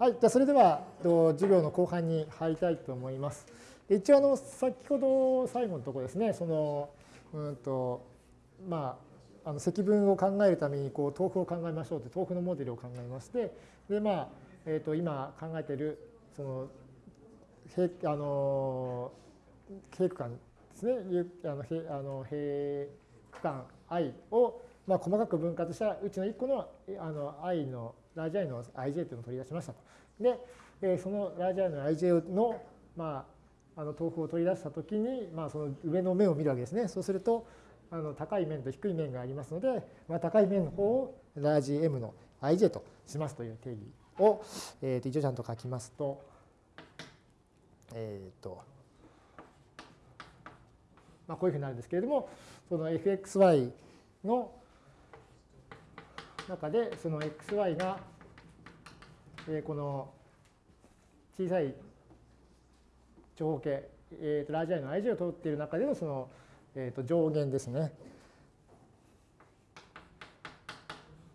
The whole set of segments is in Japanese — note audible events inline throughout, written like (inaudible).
はい、じゃそれでは授業の後半に入りたいと思います。一応あの先ほど最後のところですね、そのうんとまああの積分を考えるためにこう豆腐を考えましょうと豆腐のモデルを考えまして、でまあえ、と今考えているその平あの平区間ですね、あの平あの平区間 i をまあ細かく分割したうちの1個のあの i のラージ i の ij というのを取り出しましたと。で、えそのラージ i の ij の、まあ、あの豆腐を取り出したときに、まあ、その上の面を見るわけですね。そうすると、あの高い面と低い面がありますので、まあ、高い面の方をラージ m の ij としますという定義を、えー、と一応ちゃんと書きますと、えっ、ー、と、まあ、こういうふうになるんですけれども、その fxy の中でその xy が、えこの小さい長方形、えー、とラージ i の ij を通っている中でのその、えー、と上限ですね。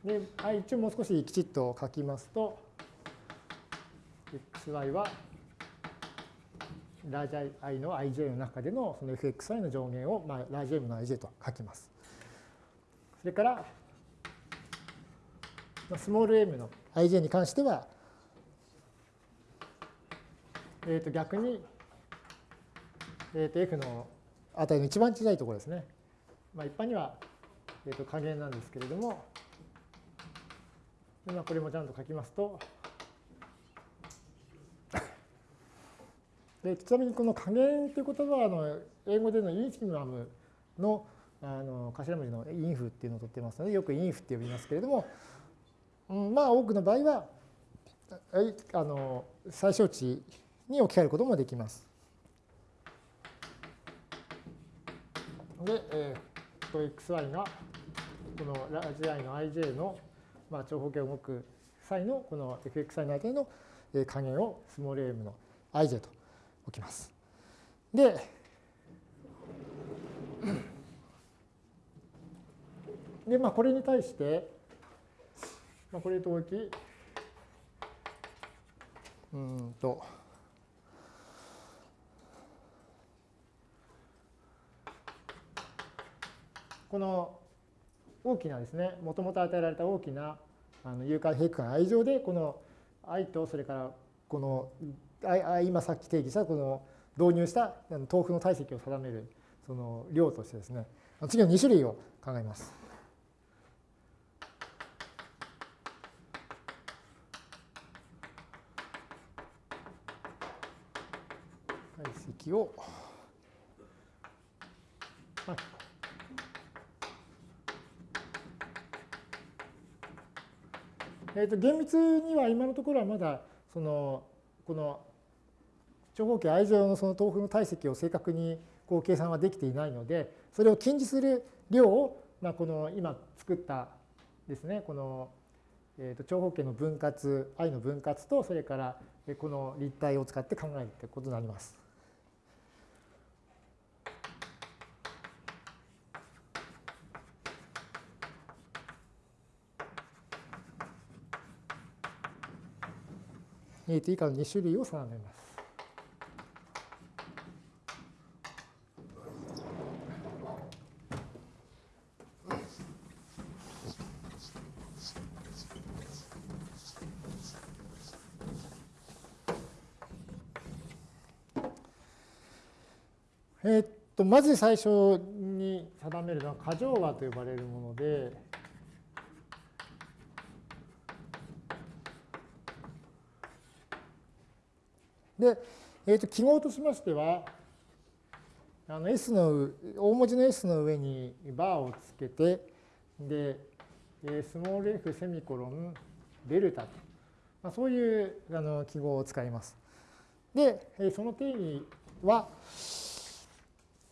で、一応もう少しきちっと書きますと、xy はラージ i の ij の中でのその fxy の上限を、まあ、ラージ m の ij と書きます。それから、スモール m の ij に関しては、えー、と逆に、えー、と f の値の一番小さいところですね。まあ、一般には、えー、と加減なんですけれども、今これもちゃんと書きますと、でちなみにこの加減という言葉はあの英語でのインフィマムのあの頭文字のインフっていうのを取ってますのでよくインフって呼びますけれども、まあ多くの場合はあの最小値に置き換えることもできます。で、えー、と xy がこのラージ i の ij の、まあ、長方形を動く際のこの fxi の間の加減をスモール m の ij と置きます。で、でまあ、これに対して、まあ、これと置き、うんと、この大きなですね、もともと与えられた大きなあの有価平区間愛情で、この i とそれからこの今さっき定義したこの導入した豆腐の体積を定めるその量としてですね、次の2種類を考えます。体積を、えー、と厳密には今のところはまだそのこの長方形 i 乗のその豆腐の体積を正確にこう計算はできていないのでそれを近似する量を、まあ、この今作ったですねこの、えー、と長方形の分割 i の分割とそれからこの立体を使って考えるということになります。えー、以下の2種類を定めます。えっと、まず最初に定めるのは過剰和と呼ばれるもので、で、えー、と記号としましては、あの S の大文字の S の上にバーをつけて、で、スモール f セミコロンデルタと、まあ、そういうあの記号を使います。で、その定義は、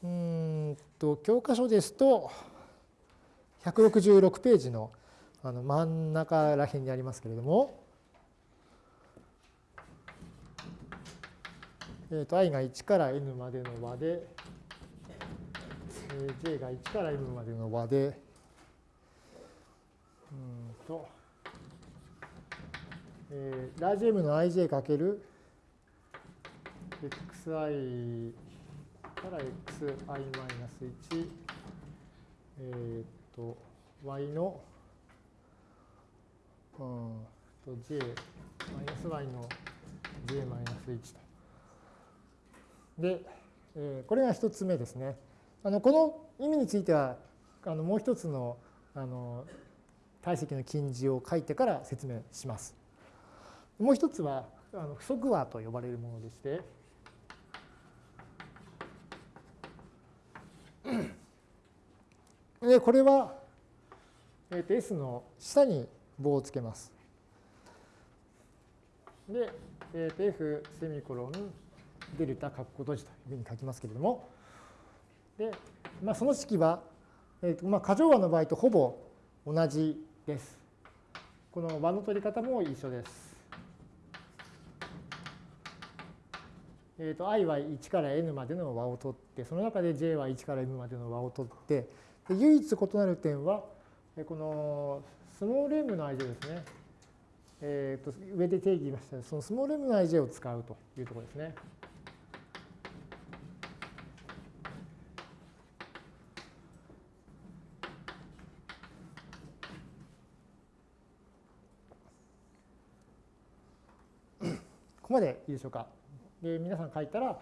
うんと教科書ですと166ページのあの真ん中ら辺にありますけれども、えー、と i が1から n までの和で、j が1から m までの和で、うんと、えー、ラージ M の ij かける xi から xi マイナス1、えっ、と、y の、うんと j、マイナス y の j マイナス1と。で、えー、これが一つ目ですね。あのこの意味については、あのもう一つのあの体積の近似を書いてから説明します。もう一つはあの不足和と呼ばれるものでして、(clears throat) でこれは、えー、と S の下に棒をつけます。で、えー、と F セミコロンデルタ括弧閉じというふうに書きますけれども、で、まあ、その式は、えーとまあ、過剰和の場合とほぼ同じです。この和の取り方も一緒です。えーと、i は1から n までの和を取って、その中で j は1から m までの和を取ってで、唯一異なる点は、このスモール m の ij ですね。えーと、上で定義しましたそのスモール m の ij を使うというところですね。いいでしょうか。で皆さん書いたら、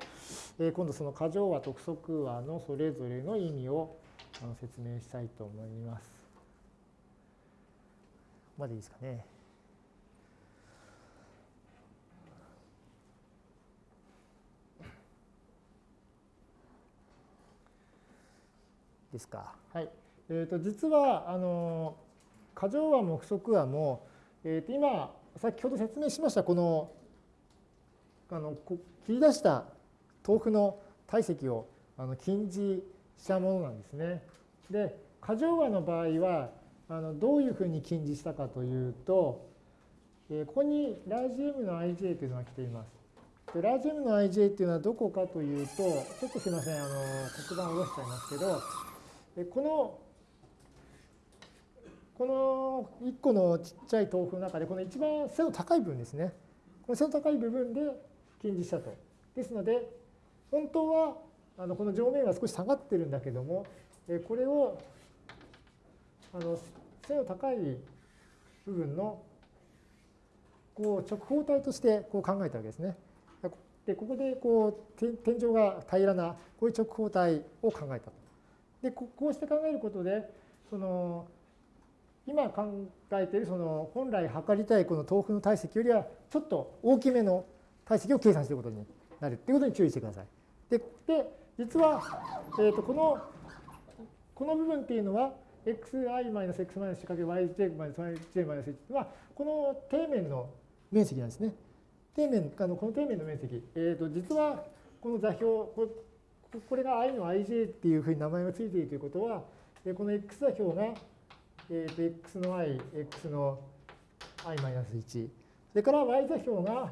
えー、今度その過剰和と不足和のそれぞれの意味を説明したいと思います。ここまでいいですかね。ですか。はい。えー、と実はあの過剰和も不足和も、えー、と今先ほど説明しましたこのあの切り出した豆腐の体積をあの近似したものなんですね。で過剰和の場合はあのどういうふうに近似したかというと、えー、ここにラージ M の ij というのが来ています。でラージ M の ij というのはどこかというとちょっとすいませんあの黒板を下ろしちゃいますけどえこのこの1個のちっちゃい豆腐の中でこの一番背の高い部分ですね。この背の高い部分で近似したと。ですので、本当はあのこの上面は少し下がってるんだけども、えこれをあの背の高い部分のこう直方体としてこう考えたわけですね。でここでこう天井が平らなこういう直方体を考えたと。でこうして考えることでその今考えているその本来測りたいこの豆腐の体積よりはちょっと大きめの体積を計算することになるということに注意してください。で、で実は、えー、とこのこの部分っていうのは xi-x-1-yj-yj-1 はこの底面の面積なんですね。底面あのこの底面の面積、えー、と実はこの座標これが i の ij っていうふうに名前がついているということはこの x 座標が、えー、と x の i、x の i-1 それから y 座標が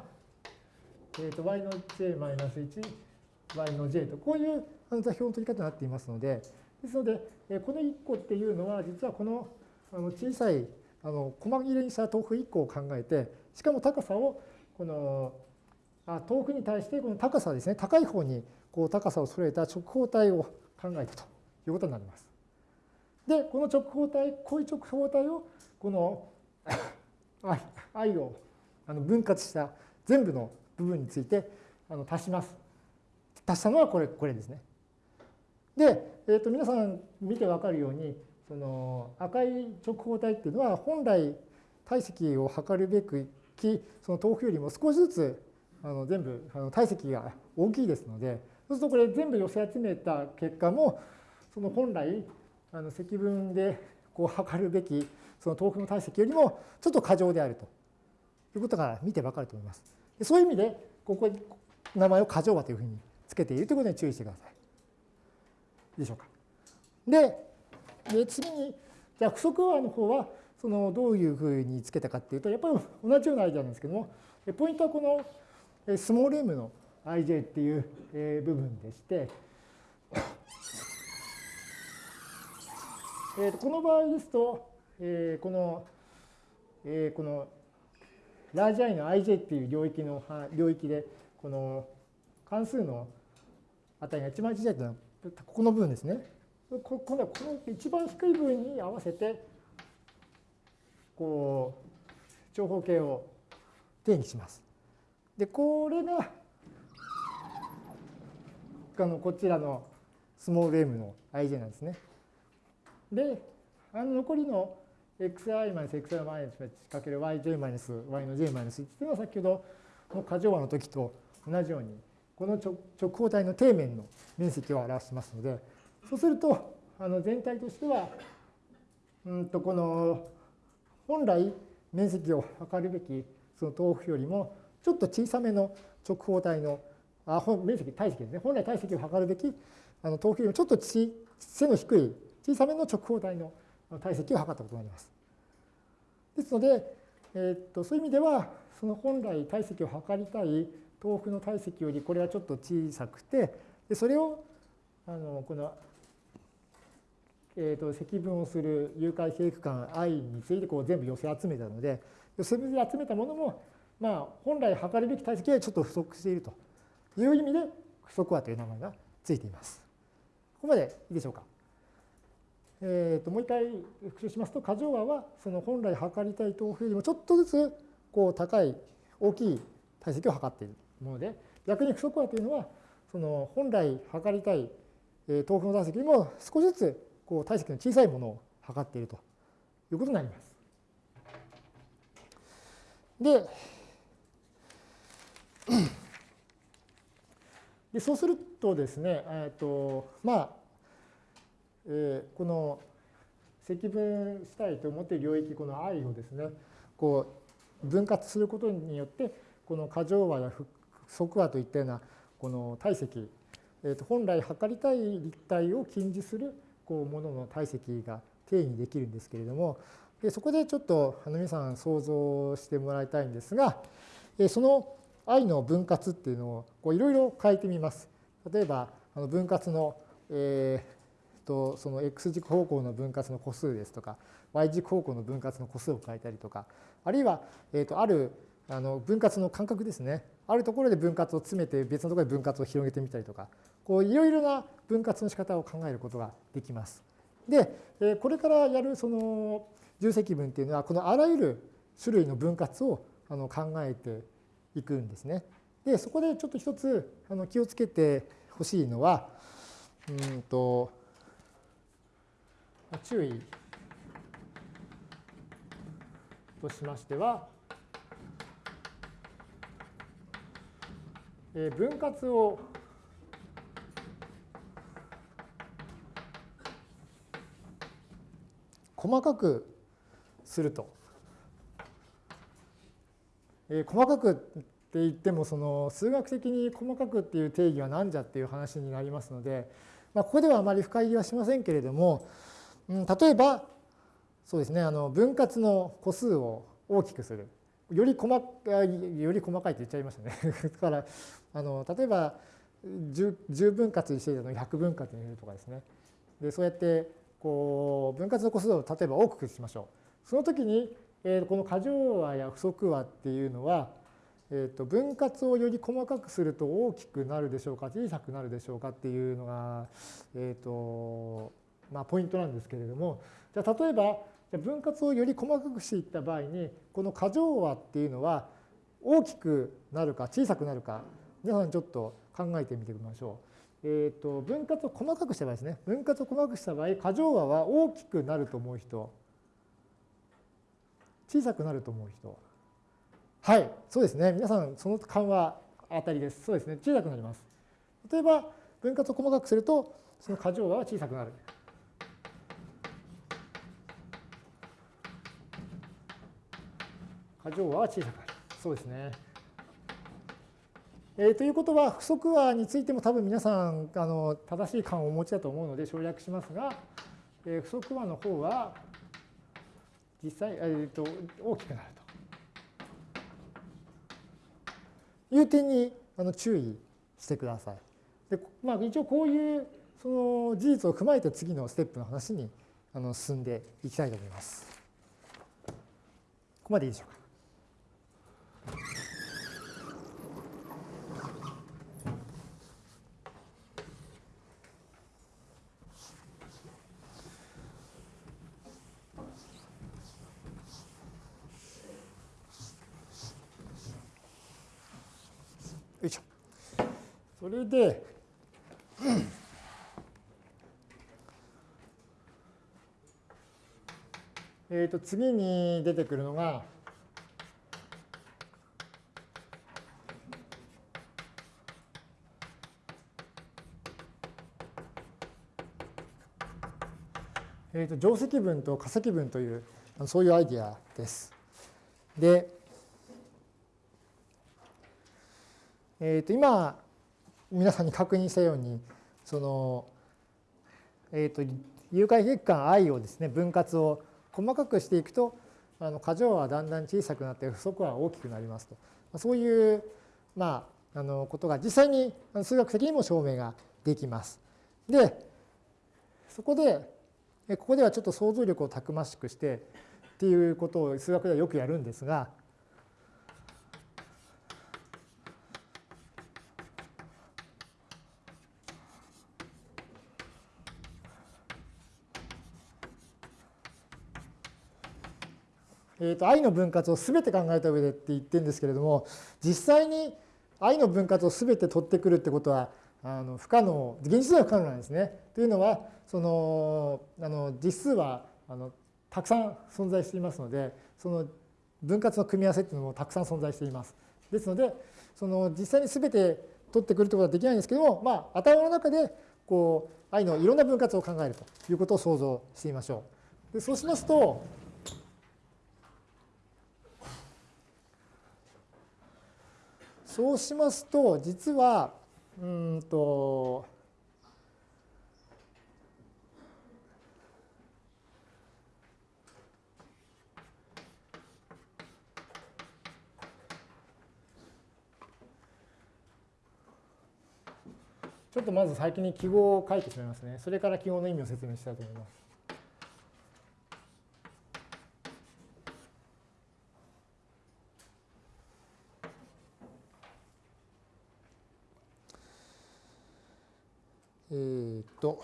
えー、と y の j-1、y の j と、こういう座標の取り方になっていますので、ですので、えこの1個っていうのは、実はこのあの小さいあの細切れにした豆腐1個を考えて、しかも高さを、このあ豆腐に対してこの高さですね、高い方にこう高さを揃えた直方体を考えたということになります。で、この直方体、こういう直方体を、この (laughs) i をあの分割した全部の部分についてあの足します。足したのはこれこれですね。で、えー、と皆さん見て分かるようにその赤い直方体っていうのは本来体積を測るべくきその豆腐よりも少しずつあの全部あの体積が大きいですのでそうするとこれ全部寄せ集めた結果もその本来あの積分でこう測るべきその豆腐の体積よりもちょっと過剰であるということが見て分かると思います。そういう意味で、ここに名前を過剰和というふうにつけているということに注意してください。でしょうか。で、で次に、じゃあ不足和の方は、そのどういうふうにつけたかっていうと、やっぱり同じようなアイデアなんですけども、ポイントはこのスモール m の ij っていう部分でして、えとこの場合ですと、えこの、えこのラージ I の ij っていう領域の領域で、この関数の値が一番小さいというのは、ここの部分ですね。今度はこの一番低い部分に合わせて、こう、長方形を定義します。で、これが、あのこちらのスモール m の ij なんですね。で、あの残りの xi マイナス xi マイナスかける yj マイナス y の j-1 っていうのは先ほどの過剰和の時と同じようにこの直方体の底面の面積を表しますのでそうするとあの全体としてはうんとこの本来面積を測るべきその豆腐よりもちょっと小さめの直方体のあ面積体積ですね。本来体積を測るべきあの豆腐よりもちょっと背の低い小さめの直方体の体積を測ったことになります。ですので、えー、っとそういう意味ではその本来体積を測りたい豆腐の体積よりこれはちょっと小さくてでそれをあのこの、えー、と積分をする誘拐平区間 i についてこう全部寄せ集めたので寄せ集めたものも、まあ、本来測るべき体積はちょっと不足しているという意味で不足和という名前がついています。ここまでいいでしょうか？えー、ともう一回復習しますと過剰和はその本来測りたい豆腐よりもちょっとずつこう高い大きい体積を測っているもので逆に不足和というのはその本来測りたい豆腐の体積よりも少しずつこう体積の小さいものを測っているということになります。ででそうするとですね、えーとまあ、えー、この積分したいと思っている領域この i をですねこう分割することによってこの過剰和や不足和といったようなこの体積、えー、と本来測りたい立体を近似するこうものの体積が定義できるんですけれどもでそこでちょっと皆さん想像してもらいたいんですがその i の分割っていうのをいろいろ変えてみます。例えばあの分割の、えーとその x 軸方向の分割の個数ですとか y 軸方向の分割の個数を変えたりとかあるいは、えー、とあるあの分割の間隔ですねあるところで分割を詰めて別のところで分割を広げてみたりとかこういろいろな分割の仕方を考えることができます。でこれからやるその重積分っていうのはこのあらゆる種類の分割をあの考えていくんですね。でそこでちょっと一つあの気をつけてほしいのはうんと注意としましては、え分割を細かくすると。え細かくって言ってもその数学的に細かくっていう定義は何じゃっていう話になりますので、まあ、ここではあまり深入りはしませんけれども、例えばそうですねあの分割の個数を大きくする。より細かいより細かいって言っちゃいましたね。(laughs) だからあの例えば 10, 10分割にしていたのを100分割にするとかですね。でそうやってこう分割の個数を例えば多くしましょう。その時に、えー、この過剰和や不足和っていうのは、えー、と分割をより細かくすると大きくなるでしょうか小さくなるでしょうかっていうのが、えー、とまあ、ポイントなんですけれどもじゃあ例えば分割をより細かくしていった場合にこの過剰和っていうのは大きくなるか小さくなるか皆さんちょっと考えてみてみましょう。えーと、分割を細かくした場合ですね。分割を細かくした場合過剰和は大きくなると思う人。小さくなると思う人。はいそうですね。皆さんその勘は当たりです。そうですね。小さくなります。例えば分割を細かくするとその過剰和は小さくなる。過剰は小さくなる。そうですね。えー、ということは不足和についても多分皆さんあの正しい感をお持ちだと思うので省略しますが、えー、不足和の方は実際、えー、と大きくなるという点にあの注意してください。でまあ、一応こういうその事実を踏まえて次のステップの話にあの進んでいきたいと思います。ここまでいいでしょうか。よいしょ。それで、えー、と次に出てくるのが、えー、と定積分と化積分というそういうアイディアです。で、えー、と今皆さんに確認したようにその、えー、と有害月間 i をですね分割を細かくしていくとあの過剰はだんだん小さくなって不足は大きくなりますとそういう、まあ、あのことが実際に数学的にも証明ができます。でそこでここではちょっと想像力をたくましくしてっていうことを数学ではよくやるんですが、えー、と i の分割を全て考えた上でって言ってるんですけれども実際に i の分割を全て取ってくるってことはあの不可能現実では不可能なんですね。というのはそのあの実数はあのたくさん存在していますのでその分割の組み合わせっていうのもたくさん存在しています。ですのでその実際に全て取ってくるということはできないんですけども、まあ、頭の中でこう i のいろんな分割を考えるということを想像してみましょう。でそうしますとそうしますと実はうんとちょっとまず先に記号を書いてしまいますね。それから記号の意味を説明したいと思います。えー、っと。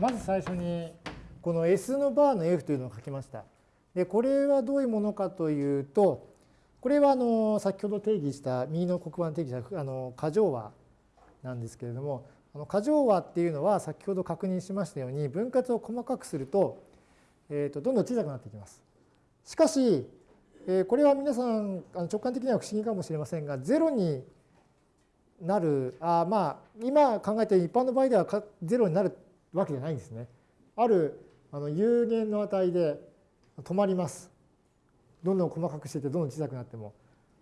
まず最初にこの S のバーの F というのを書きました。でこれはどういうものかというとこれはあの先ほど定義した右の黒板定義したあの過剰和なんですけれどもあの過剰和っていうのは先ほど確認しましたように分割を細かくすると,、えー、とどんどん小さくなっていきます。しかしこれは皆さん直感的には不思議かもしれませんが0になるあまあ今考えている一般の場合では0になるわけじゃないんですね。あるあの有限の値で止まります。どんどん細かくしていてどんどん小さくなっても。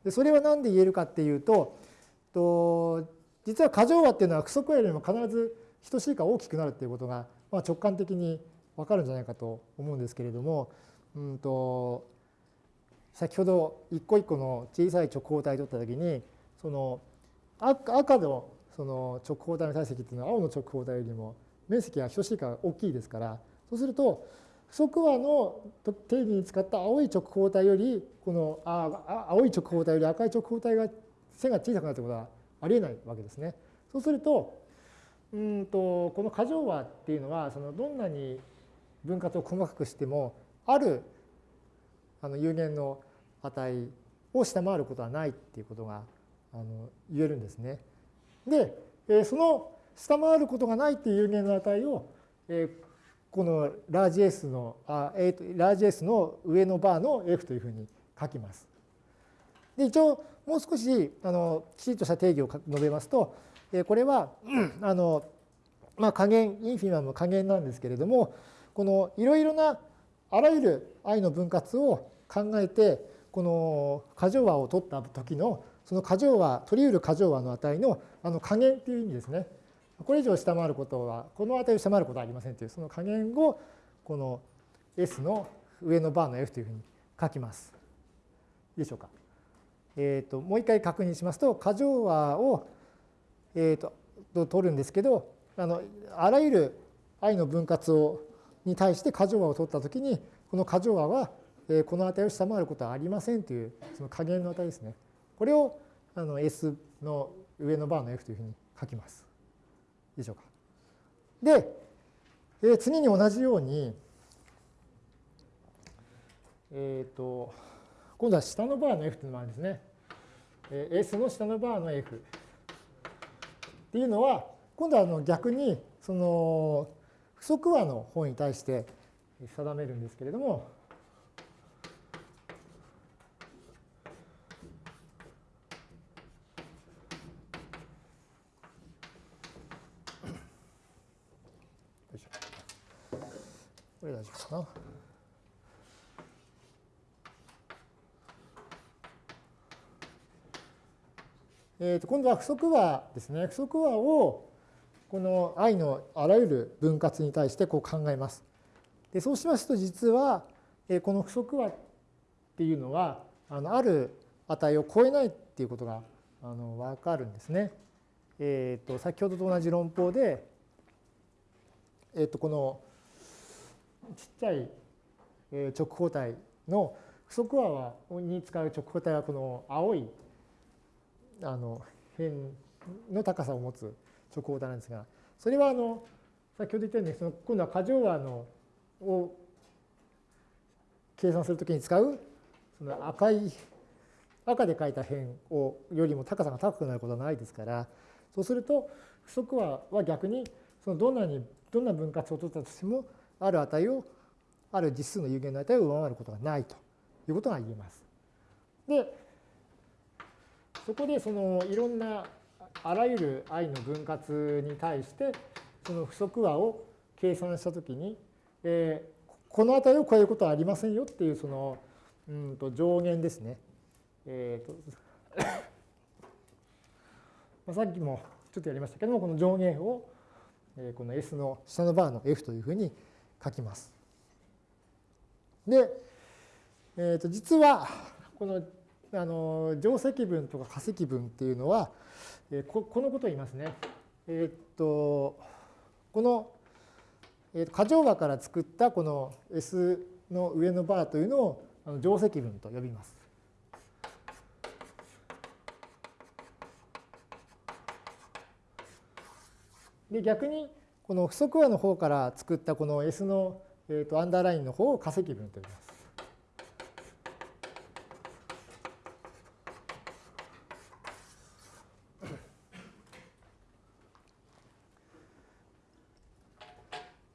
でそれは何で言えるかっていうとと実は過剰和っていうのは不足和よりも必ず等しいか大きくなるっていうことが、まあ、直感的に分かるんじゃないかと思うんですけれども、うんと先ほど一個一個の小さい直方体を取った時にその赤のその直方体の体積っていうのは青の直方体よりも面積が等しいか大きいですからそうすると不足和の定義に使った青い直方体よりこのあ青い直方体より赤い直方体が線が小さくなるということはありえないわけですね。そうするとうんとこの過剰和っていうのはそのどんなに分割を細かくしてもあるあの有限の値を下回ることはないっていうことがあの言えるんですね。でその下回ることがないっていう有限の値を、えこのラージ S のあ、えー、とラージ S の上のバーの F というふうに書きます。で一応もう少しあのきちっとした定義を述べますと、えこれは、あのまあ、加減インフィマム加減なんですけれどもこのいろいろなあらゆる i の分割を考えてこの過剰和を取った時のその過剰和取り得る過剰和の値のあの加減っていう意味ですね。これ以上下回ることは、この値を下回ることはありませんという、その加減をこの S の上のバーの F というふうに書きます。いいでしょうか。えーと、もう一回確認しますと、過剰和を、えーと、と取るんですけど、あのあらゆる i の分割をに対して過剰和を取ったときに、この過剰和は、えー、この値を下回ることはありませんという、その加減の値ですね。これをあの S の上のバーの F というふうに書きます。でしょうか。で、えー、次に同じように、えっ、ー、と、今度は下のバーの F というのもあるんですね。えー、S の下のバーの F。っていうのは、今度はあの逆に、その、不足和の方に対して定めるんですけれども、これ大丈夫かな。えー、と今度は不足和ですね。不足和をこの i のあらゆる分割に対してこう考えます。でそうしますと実は、えこの不足和っていうのはあのある値を超えないっていうことがあの分かるんですね。えー、と先ほどと同じ論法で、えー、とこのちっちゃい直方体の不足和に使う直方体はこの青いあの辺の高さを持つ直方体なんですがそれはあの先ほど言ったようにその今度は過剰和のを計算するときに使うその赤い赤で書いた辺をよりも高さが高くなることはないですからそうすると不足和は逆にそのどんなにどんな分割を取ったとしてもある値を、ある実数の有限の値を上回ることがないということが言えます。で、そこでそのいろんなあらゆる i の分割に対してその不足和を計算したときに、えー、この値を超えることはありませんよっていうそのうんと上限ですね。えーと、(coughs) さっきもちょっとやりましたけどもこの上限をこの S の下のバーの F というふうに書きます。で、えー、と実はこのあの定積分とか化積分っていうのは、え、ここのことを言いますね。えっ、とこの、えー、過剰和から作ったこの S の上のバーというのをあの定積分と呼びます。で逆にこの不足和の方から作ったこの S の、えー、とアンダーラインの方を化積分と呼びます。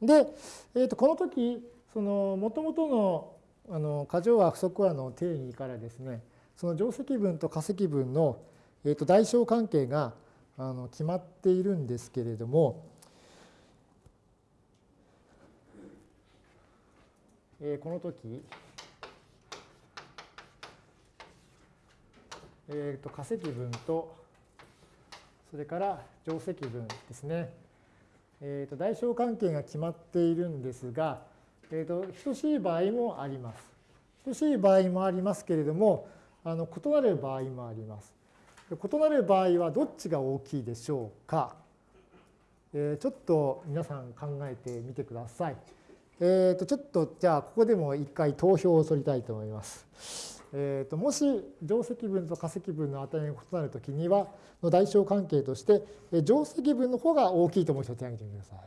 で、えー、とこの時その元々のあの過剰和不足和の定義からですねその定積分と化積分の、えー、と代償関係があの決まっているんですけれどもえー、この時、えー、と化積分とそれから定積分ですね、えー、と代償関係が決まっているんですが、えー、と等しい場合もあります。等しい場合もありますけれどもあの異なる場合もあります。異なる場合はどっちが大きいでしょうか、えー、ちょっと皆さん考えてみてください。えー、とちょっとじゃあここでも一回投票を取りたいと思います。えー、ともし定積分と化積分の値が異なるときにはの代償関係として定積分の方が大きいと思う人手を挙げてください。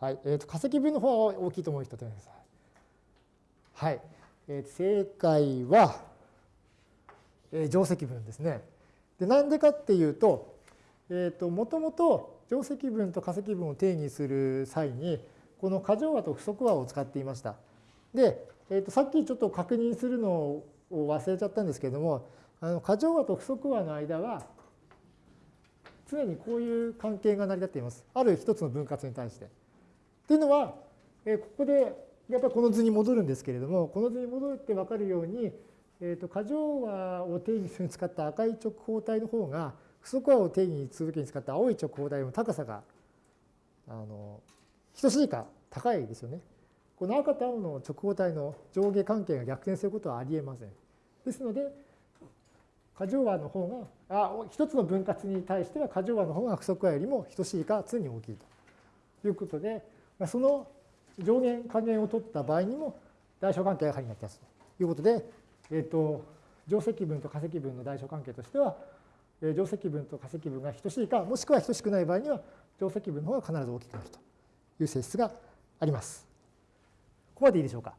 はい、えー、と化積分の方が大きいと思う人手を挙げてください。はい、えー、正解は、えー、定積分ですね。でなんでかっていうと、えー、ともともと定積分と化積分を定義する際にこの過剰和と不足和を使っていました。で、えー、とさっきちょっと確認するのを忘れちゃったんですけれども、あの過剰和と不足和の間は、常にこういう関係が成り立っています。ある一つの分割に対して。っていうのは、えー、ここでやっぱりこの図に戻るんですけれども、この図に戻って分かるように、えー、と過剰和を定義するに使った赤い直方体の方が、不足和を定義するときに使った青い直方体の高さがあの等しいか高いですよね。この赤と青の直方体の上下関係が逆転することはありえません。ですので、過剰和の方が、あ一つの分割に対しては過剰和の方が不足和よりも等しいか常に大きいということで、その上限加減を取った場合にも代償関係が仮になってますということで、えっ、ー、と、定積分と化積分の大小関係としては、定積分と化積分が等しいか、もしくは等しくない場合には、定積分の方が必ず大きくなるという性質があります。ここまでいいでしょうか？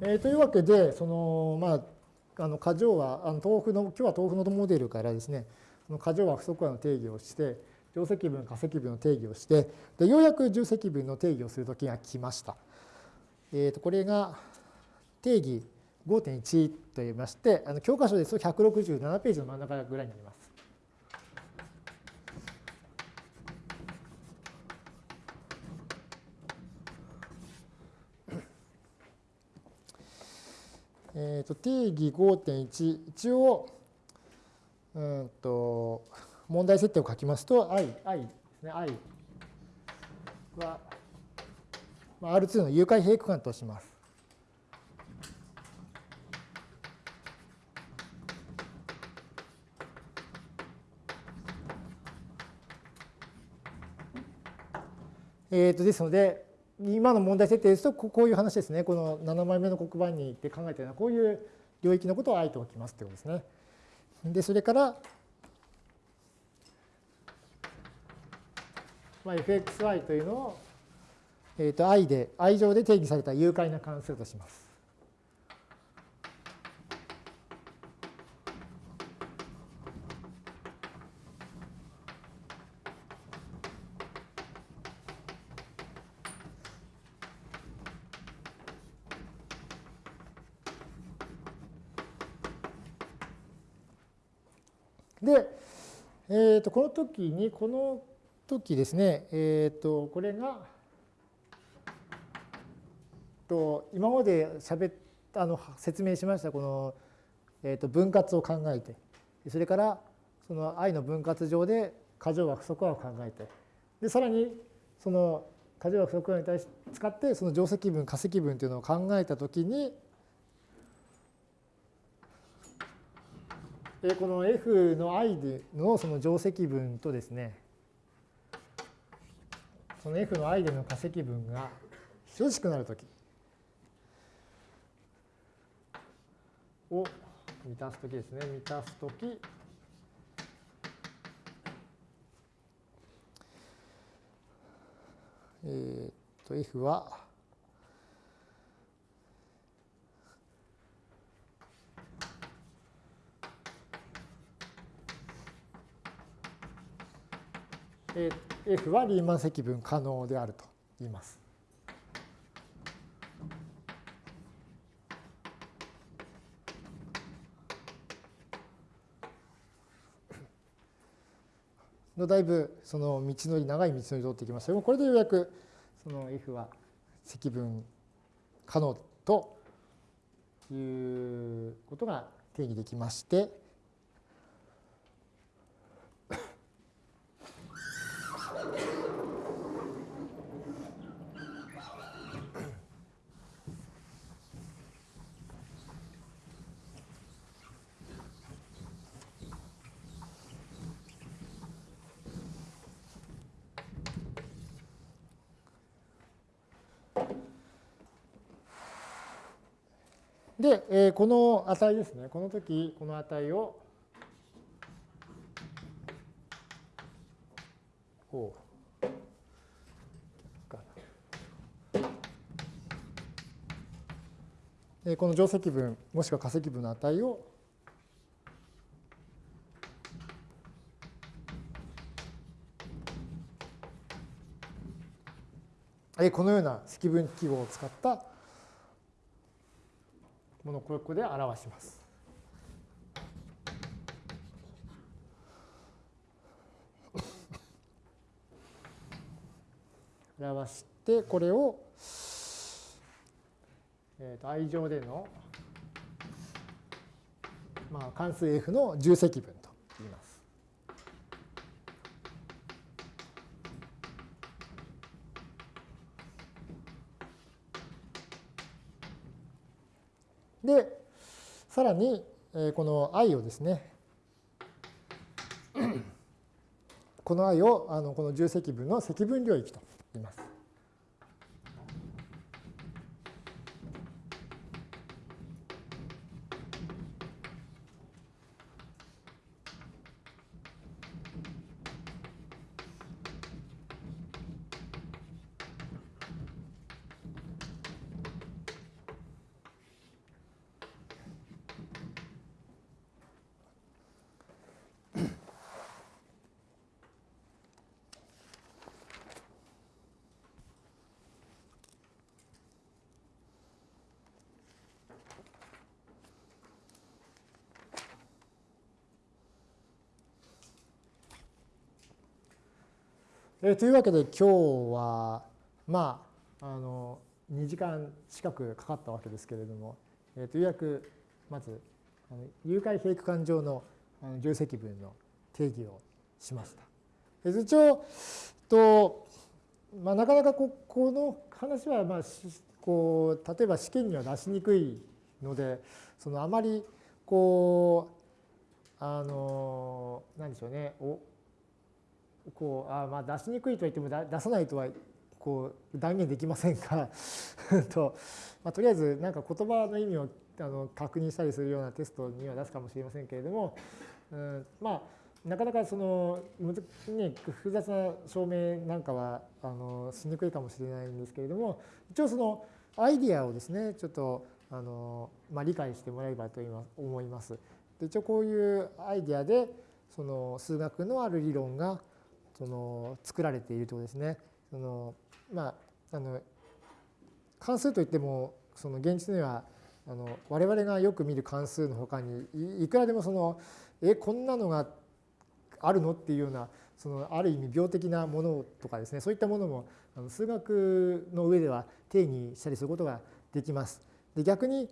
えー、というわけで、そのまあ、あの過剰は、あの豆腐の今日は豆腐のモデルからですね、過剰は不足和の定義をして、定積分、化積分の定義をして、でようやく重積分の定義をするときが来ました。えー、とこれが定義5.1といいまして、あの教科書ですと167ページの真ん中ぐらいになります。えー、と定義5.1、一応、うんと、問題設定を書きますと、i、i ですね、i は、まあ、R2 の誘拐平区間とします。えー、とですので、今の問題設定ですと、こういう話ですね。この7枚目の黒板に行って考えたような、こういう領域のことを i と置きますということですね。で、それから、まあ、fxy というのを、えー、と i で、i 上で定義された有解な関数とします。で、えー、とこの時に、この時ですね、えっ、と、これが、と今まで喋あの説明しましたこの、えー、と分割を考えてそれからその i の分割上で過剰は不足和を考えてでさらにその過剰は不足和に対して使ってその定積分化積分というのを考えたときにこの F の i のその定積分とですね、その F の i での化積分が等しくなるときを満たすときですね、満たすとき、えっと F は、F はリーマン積分可能であると言います。のだいぶその道のり長い道のり通ってきましたがこれでようやくその F は積分可能ということが定義できましてで、えー、この値ですね、この時、この値を、こう、え、この定積分、もしくは化積分の値を、このような積分記号を使ったものをここで表します。表してこれを、えー、と i 乗での、まあ、関数 f の重積分とさらに、この i をですね、この i をあのこの重積分の積分領域と言います。えー、というわけで今日はまああの2時間近くかかったわけですけれども、えー、とようやくまずあの有解平区間上のあの重積分の定義をしました。えー、一応と、まあ、なかなかここの話は、まあ、こう例えば試験には出しにくいのでそのあまりこうあの何でしょうねおこうあまあ出しにくいと言っても出さないとはこう断言できませんが (laughs) と、まあ、とりあえずなんか言葉の意味をあの確認したりするようなテストには出すかもしれませんけれども、うん、まあなかなかその、ね、複雑な証明なんかはあのしにくいかもしれないんですけれども一応そのアイディアをですねちょっとあの、まあ、理解してもらえればと思います。で一応こういうアイディアでその数学のある理論がその作られているということですね。そのまあ、あの関数といってもその現実にはあの我々がよく見る関数のほかにいくらでもそのえこんなのがあるのっていうようなそのある意味病的なものとかですねそういったものもあの数学の上では定義したりすることができます。で逆に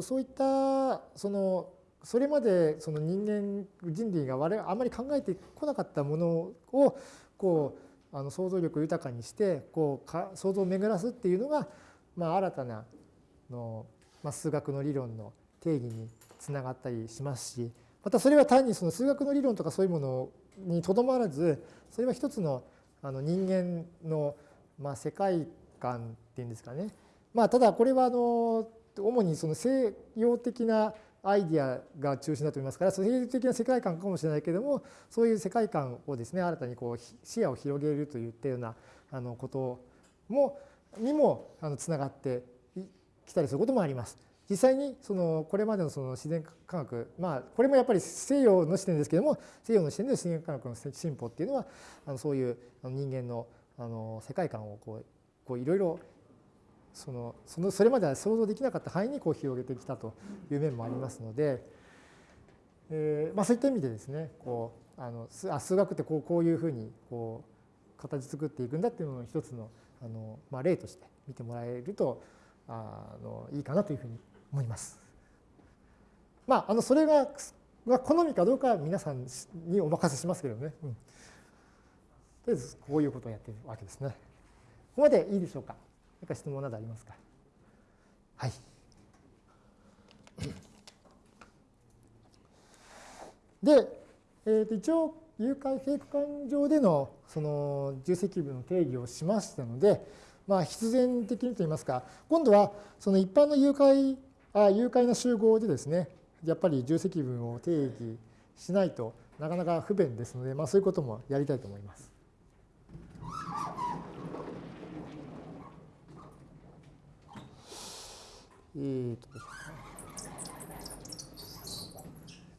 そういったそのそれまでその人間人類が我々あまり考えてこなかったものをこうあの想像力豊かにしてこうか想像を巡らすっていうのが、まあ、新たなの、まあ、数学の理論の定義につながったりしますしまたそれは単にその数学の理論とかそういうものにとどまらずそれは一つのあの人間の、まあ、世界観っていうんですかね。まあ、ただこれはあの主にその西洋的なアイディアが中心だと思いますから、そういう的な世界観かもしれないけれども、そういう世界観をですね、新たにこう視野を広げるといったようなあのこともにもあのつながってきたりすることもあります。実際にそのこれまでのその自然科学、まあ、これもやっぱり西洋の視点ですけども、西洋の視点で自然科学の進歩っていうのは、あのそういう人間のあの世界観をこうこういろいろそのそのそれまでは想像できなかった範囲にこう広げてきたという面もありますので、えーまあ、そういった意味でですねこうあの数学ってこうこういうふうにこう形作っていくんだっていうのを一つのあの、まあ、例として見てもらえるとあのいいかなというふうに思います。まあ、あのそれが好みかどうかは皆さんにお任せしますけどね。うん、とりあえずこういうことをやってるわけですね。ここまでいいでしょうか？何か質問などありますか？はい。で、えー、と一応有解平区間上でのその重積分の定義をしましたので、まあ、必然的にといいますか今度はその一般の有解あ有解な集合でですねやっぱり重積分を定義しないとなかなか不便ですので、まあ、そういうこともやりたいと思います。えーと、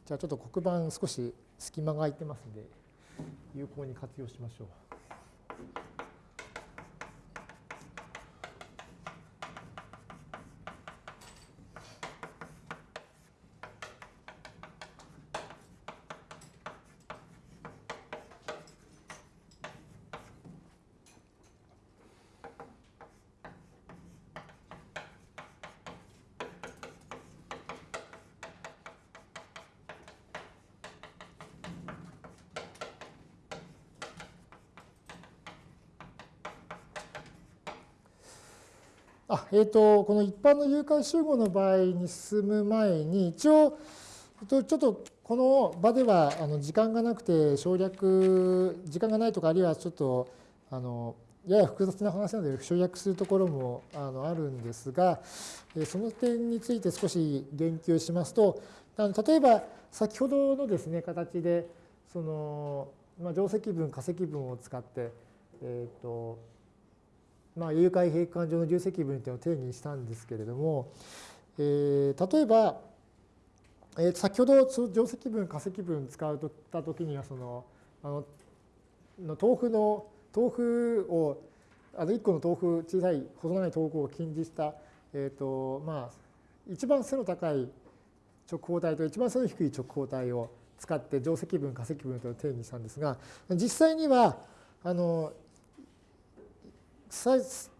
じゃあちょっと黒板少し隙間が空いてますんで有効に活用しましょう。あえーと、この一般の誘拐集合の場合に進む前に一応ちょっとこの場ではあの時間がなくて省略、時間がないとか、あるいはちょっとあのやや複雑な話なので省略するところもあのあるんですが、その点について少し言及しますと、例えば先ほどのですね、形で、その、まあ、定積分、化積分を使って、えっ、ー、と、まあ、有解閉環上の重積分というのを定義したんですけれども、えー、例えば、えー、先ほど定積分、化積分使うとったときには、その、あの、の豆腐の豆腐をあの1個の豆腐小さい細長い豆腐を禁じした、えーとまあ、一番背の高い直方体と一番背の低い直方体を使って定積分化積分というのを定義したんですが実際にはあの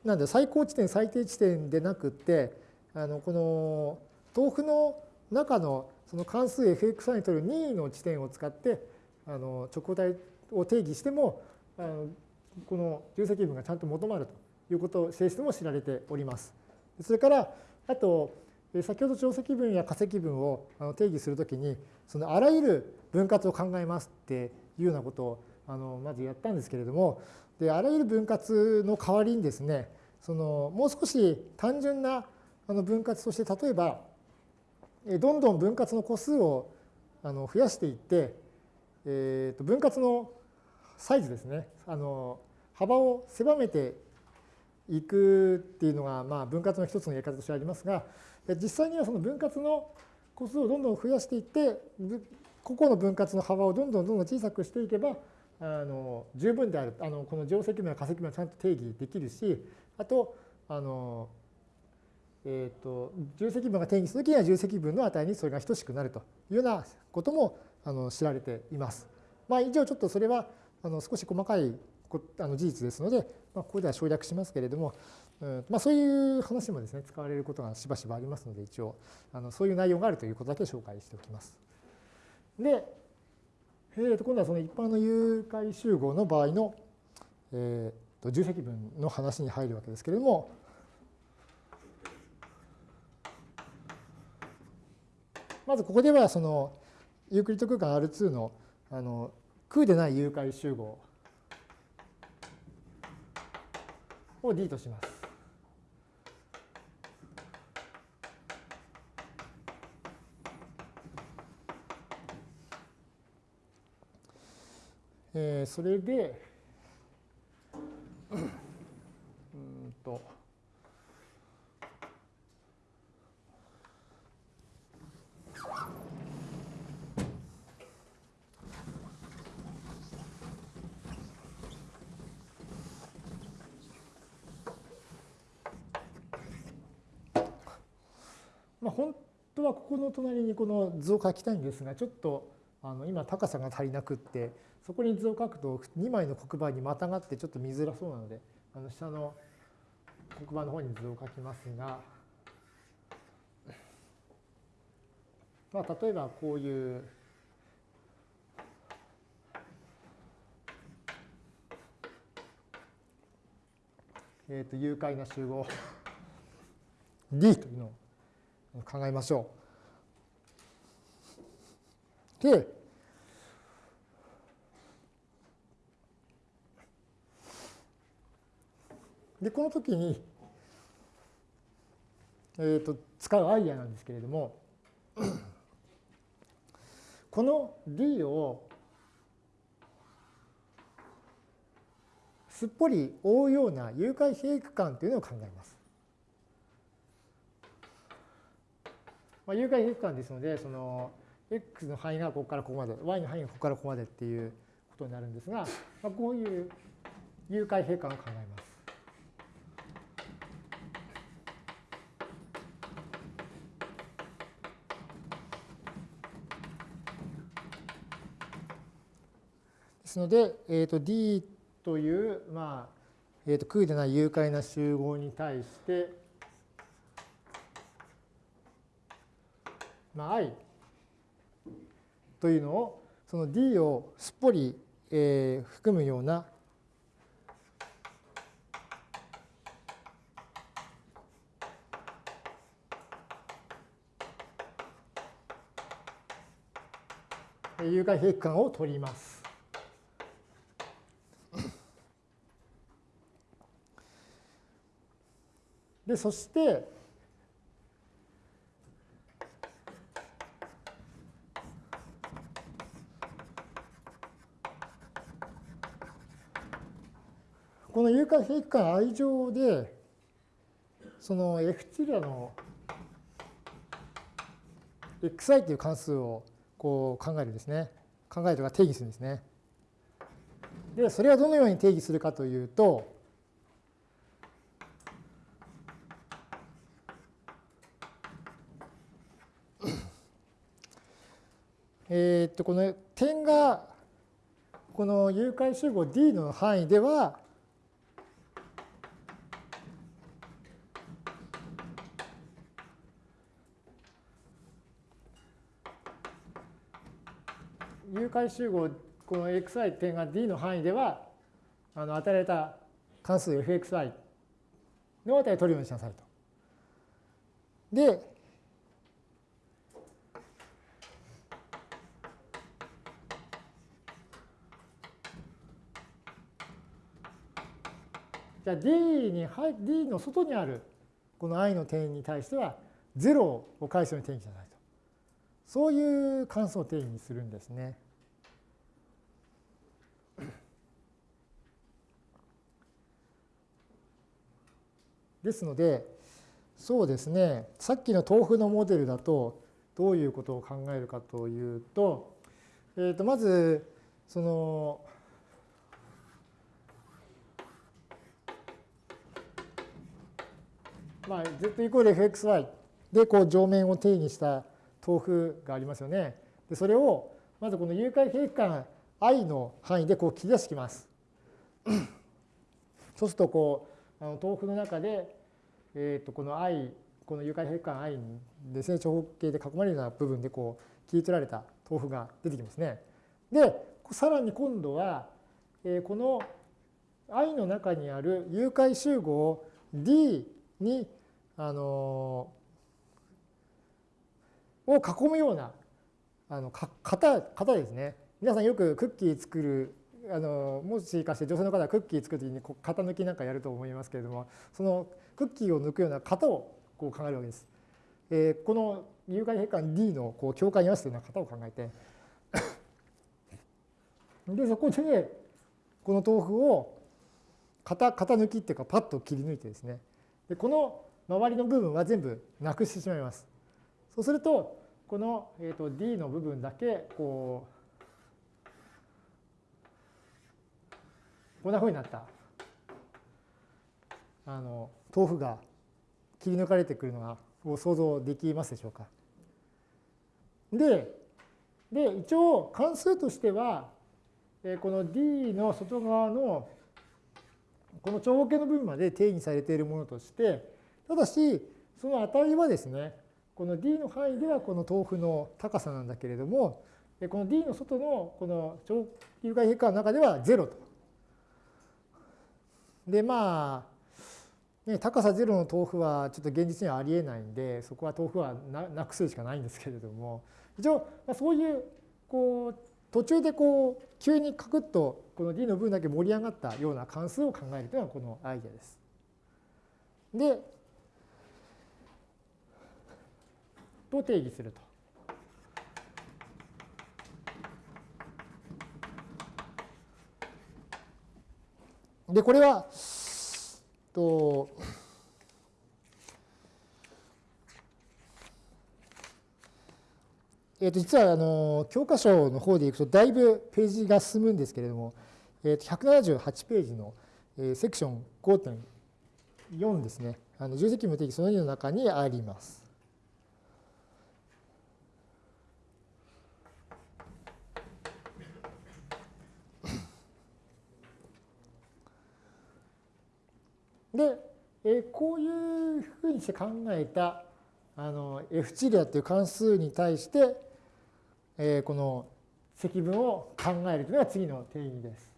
なんで最高地点最低地点でなくってあのこの豆腐の中のその関数 fx にとる任意の地点を使ってあの直方体を定義してもあのこの重積分がちゃんと求まるということ性質も知られております。それからあと先ほど定積分や化積分を定義するときにそのあらゆる分割を考えますっていうようなことをあのまずやったんですけれどもであらゆる分割の代わりにですねそのもう少し単純なあの分割として例えばどんどん分割の個数をあの増やしていって、えー、と分割のサイズですね。あの幅を狭めていくっていうのが、まあ、分割の一つのやり方としてありますが、実際にはその分割の個数をどんどん増やしていって、個々の分割の幅をどんどんどんどん小さくしていけば、あの十分である。あのこの定積分や化積分はちゃんと定義できるし、あと、あの、えっ、ー、と、重積分が定義するときには重積分の値にそれが等しくなるというようなこともあの知られています。まあ、以上ちょっとそれはあの少し細かいあの事実ですので、まあ、ここでは省略しますけれども、うんまあ、そういう話もですね使われることがしばしばありますので一応あのそういう内容があるということだけ紹介しておきます。で、えー、と今度はその一般の誘拐集合の場合の、えー、と重積分の話に入るわけですけれどもまずここではそのユークリッド空間 R2 のあの空でない誘拐集合を D とします。えー、それで、うんと、まあ、本当はここの隣にこの図を書きたいんですが、ちょっとあの今高さが足りなくって、そこに図を書くと2枚の黒板にまたがってちょっと見づらそうなので、あの下の黒板の方に図を書きますが、まあ、例えばこういうえー、と誘拐な集合 D というのを考えましょう。で、でこの時に、えーと、使うアイデアなんですけれども (clears throat) この D をすっぽり覆うような誘拐閉区間というのを考えます。まあ、有害変換ですので、その x の範囲がここからここまで、y の範囲がここからここまでっていうことになるんですが、まあ、こういう有害変換を考えます。ですので、えー、と D という、まあえー、と空でない有害な集合に対して、まあ、i というのをその d をすっぽり、えー、含むような有害平均を取ります。で、そして、この有価平均 i 乗で、その f チリアの xi という関数をこう考えるんですね。考えるとか定義するんですね。で、それはどのように定義するかというと、えっと、この点が、この有解集合 D の範囲では、有回集合、この xi 点が d の範囲では、あの与えられた関数 fxi の値を取るようにしなさいと。で、じゃあ D に D の外にあるこの i の点に対しては0を返すように定義しないと。そういう関数を定義にするんですね。(clears throat) ですので、そうですね、さっきの豆腐のモデルだと、どういうことを考えるかというと、えー、とまず、その、まあ、z イコール fxy でこう上面を定義した豆腐がありますよね。でそれをまずこの有解平均 i の範囲でこう切り出してきます。(coughs) そうするとこうあの豆腐の中でえー、とこの i この有解平均 i で成長方形で囲まれるような部分でこう切り取られた豆腐が出てきますね。でさらに今度は、えー、この i の中にある有解集合 d にあの、を囲むようなあのか型型ですね。皆さんよくクッキー作るあのもしかして女性の方はクッキー作る時にこう型抜きなんかやると思いますけれどもそのクッキーを抜くような型をこう考えるわけです。えー、この有害変換 D のこう境界に合わせたような型を考えてでそこでこの豆腐を型型抜きっていうかパッと切り抜いてですねでこの周りの部分は全部なくしてしまいます。そうするとこの、えー、と D の部分だけこうこんなふうになったあの豆腐が切り抜かれてくるのがを想像できますでしょうか。でで一応関数としてはこの D の外側のこの長方形の部分まで定義されているものとしてただしその値はですねこの D の範囲ではこの豆腐の高さなんだけれどもこの D の外のこの長有害変化の中では0と。でまあね、高さ0の豆腐はちょっと現実にはありえないんでそこは豆腐はなくするしかないんですけれども一応、まあ、そういうこう途中でこう急にカクッとこの D の分だけ盛り上がったような関数を考えるというのがこのアイデアです。でと定義すると。でこれはと、えー、と実はあの教科書の方でいくとだいぶページが進むんですけれども、えー、と178ページの、えー、セクション5.4ですね、あの重積無定義その2の中にあります。で、えこういうふうにして考えたあの F チリアという関数に対して、えこの積分を考えるというのが次の定義です。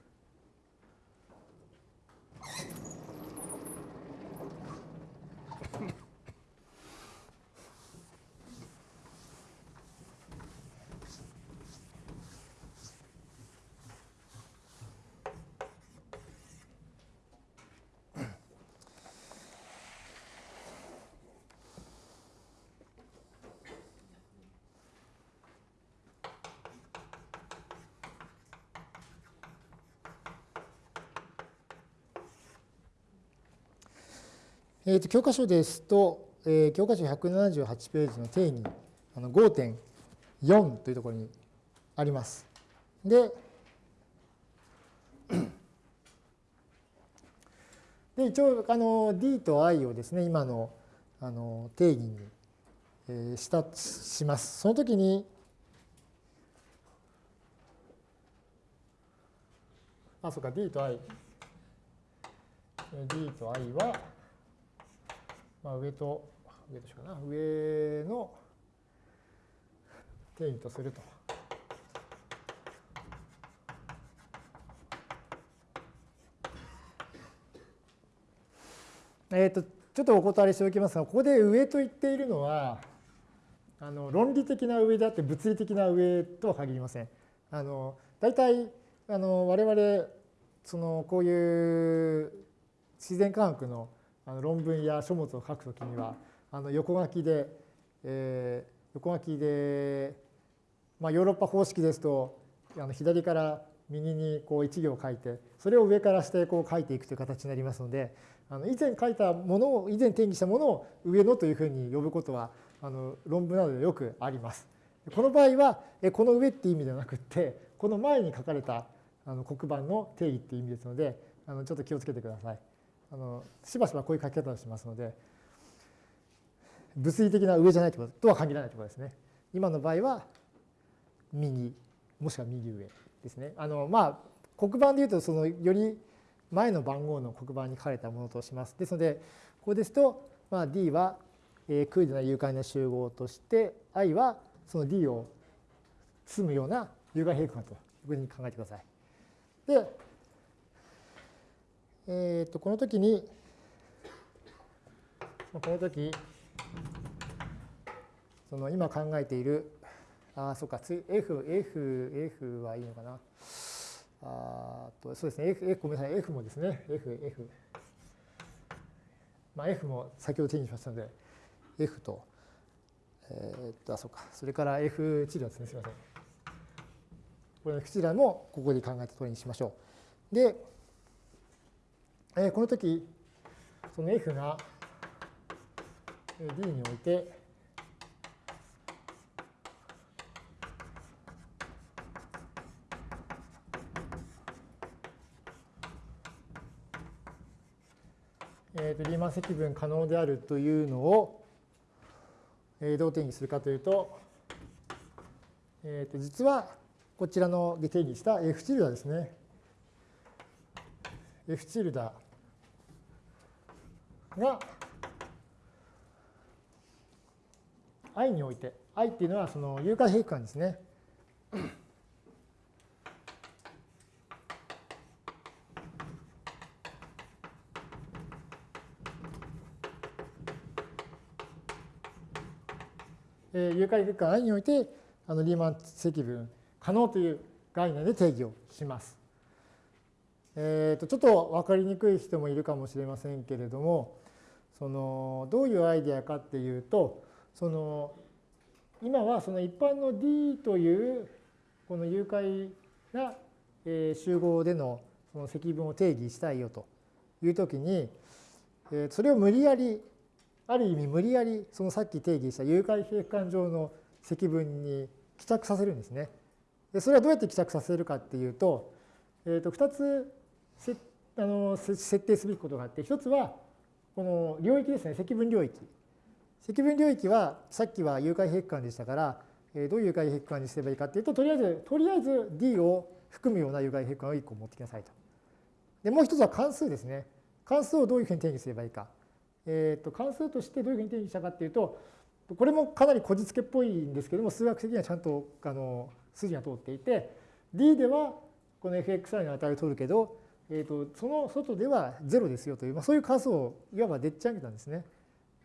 えー、と教科書ですと、えー、教科書178ページの定義あの5.4というところにあります。で、(clears throat) で一応あの D と I をですね今のあの定義に、えー、したします。その時にあそうか D と I D と I は、まあ、上と上としかな上の定義とすると。えっ、ー、とちょっとお断りしておきますがここで上と言っているのはあの論理的な上であって物理的な上とは限りません。あの大体あの我々そのこういう自然科学のあの論文や書物を書くときにはあの横書きで、えー、横書きで、まあ、ヨーロッパ方式ですとあの左から右にこう1行書いてそれを上から下へこう書いていくという形になりますのであの以前書いたものを以前定義したものを上のというふうに呼ぶことはあの論文などでよくあります。この場合はこの上っていう意味ではなくってこの前に書かれたあの黒板の定義っていう意味ですのであのちょっと気をつけてください。あのしばしばこういう書き方をしますので物理的な上じゃないとこととは限らないところですね。今の場合は右もしくは右上ですね。あのまあ黒板でいうとそのより前の番号の黒板に書かれたものとします。ですのでここですと、まあ、D は、えー、クイズな有害な集合として I はその D を包むような有害平均というふうに考えてください。でえー、とこの時にこの時その今考えているあそうか F F F はいいのかな。あとそうですね F, F ごめんなさい F もですね。F F まあ F も先ほど手にしましたので F とえー、っとあそうか。それから F 治療ですね。すみません。これの F 治療もここで考えた通りにしましょう。でえこの時その F が D においてえー、とリーマン積分可能であるというのを、えー、どう定義するかというと,、えー、と実はこちらので定義した F チルダですね F チルダが i において i っていうのはその有価平均ですね。えー、有価平均 i においてあのリーマン積分可能という概念で定義をします。えー、とちょっと分かりにくい人もいるかもしれませんけれどもそのどういうアイデアかっていうとその今はその一般の D というこの誘拐な集合でのその積分を定義したいよというときにそれを無理やりある意味無理やりそのさっき定義した誘拐平間上の積分に帰着させるんですね。でそれはどうやって帰着させるかっていうと,、えー、と2つあの設定すべきことがあって一つはこの領域ですね積分領域積分領域はさっきは有解平均でしたからどういう有解平均にすればいいかっていうととりあえずとりあえず D を含むような有解平均を1個持ってきなさいと。でもう一つは関数ですね。関数をどういうふうに定義すればいいか。えー、と関数としてどういうふうに定義したかっていうとこれもかなりこじつけっぽいんですけども数学的にはちゃんとあの筋が通っていて D ではこの fxi の値を取るけどえーと、その外では0ですよという、まあ、そういう数をいわばでっち上げたんですね。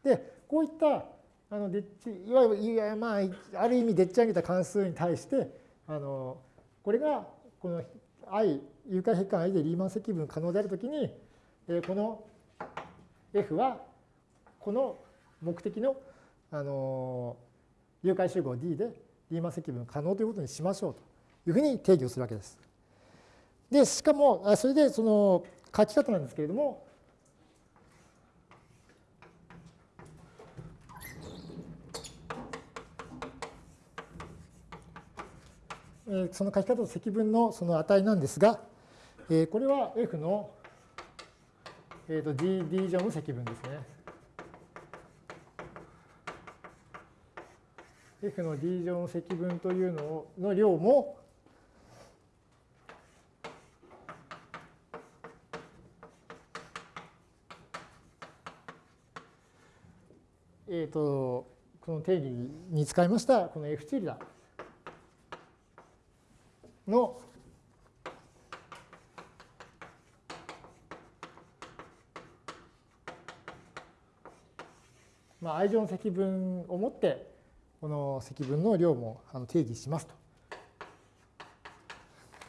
でこういったあのでっちいわゆるまあある意味でっち上げた関数に対してあのこれがこの i 有価変換 i でリーマン積分可能であるときに、えー、この f はこの目的のあの有価集合 D でリーマン積分可能ということにしましょうというふうに定義をするわけです。で、しかも、それでその書き方なんですけれども、その書き方と積分のその値なんですが、これは F の GD 乗の積分ですね。F の D 乗の積分というのの量もえ、ー、と、この定義に使いましたこの F チルダのまあ、愛情の積分を持ってこの積分の量も定義しますと。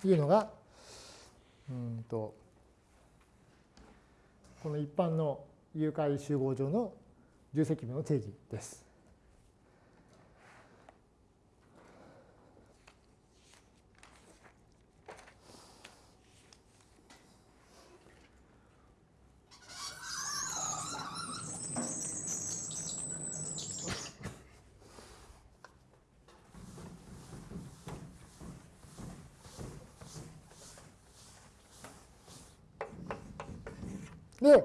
いうのがうんとこの一般の誘拐集合上の重積分の定義です。で、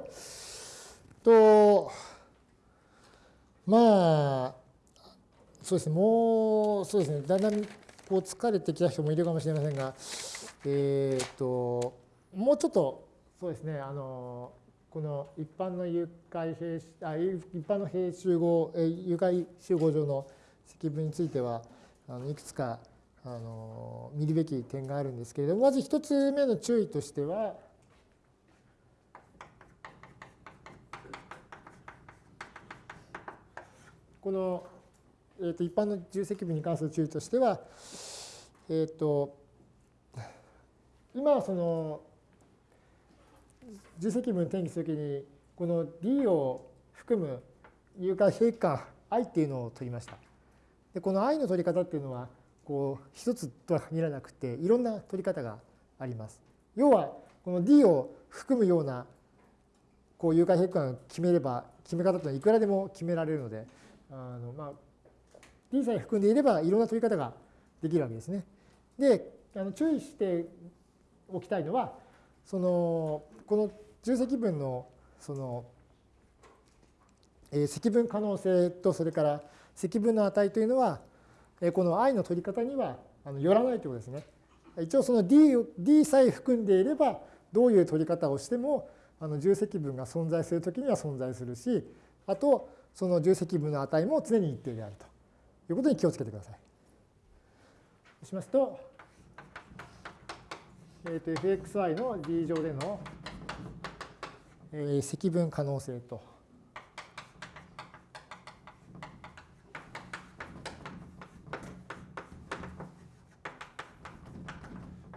と、まあ、そうですね、もう、そうですね、だんだんこう疲れてきた人もいるかもしれませんが、えっ、と、もうちょっと、そうですね、あの、この一般の誘拐兵あ一般の兵集合、誘拐集合上の積分については、あのいくつかあの見るべき点があるんですけれども、まず一つ目の注意としては、この、えー、と一般の重積分に関する注意としては、えっ、ー、と、今はその重積分転記するときに、この D を含む有価平価 i っていうのを取りました。でこの i の取り方っていうのは、こう一つとは限らなくて、いろんな取り方があります。要は、この D を含むようなこう有価平価を決めれば、決め方というのはいくらでも決められるので、あのまあ D さえ含んでいればいろんな取り方ができるわけですね。であの注意しておきたいのはそのこの重積分のその、えー、積分可能性とそれから積分の値というのは、えー、この i の取り方にはあのよらないということですね。一応その D, D さえ含んでいればどういう取り方をしてもあの重積分が存在するときには存在するしあとその重積分の値も常に一定であるとということに気をつけてください。そうしますと、えー、と fxy の d 乗での、えー、積分可能性と。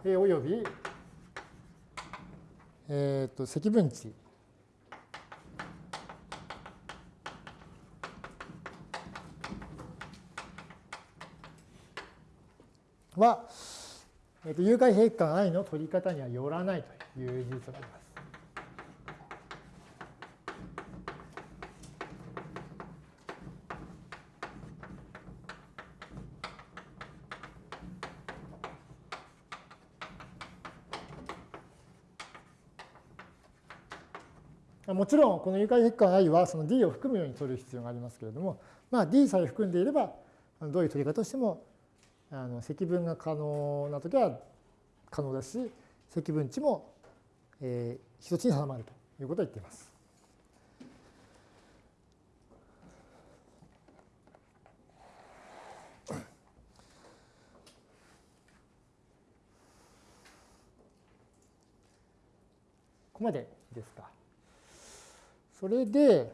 および、えー、と積分値は、えー、と有害変換 i の取り方にはよらないという事実があります。もちろん、この有害変換 i はその d を含むように取る必要がありますけれども、まあ、d さえ含んでいれば、どういう取り方をしてもあの積分が可能な時は可能だし積分値も、えー、一つに定まるということを言っています。ここまでですか。それで、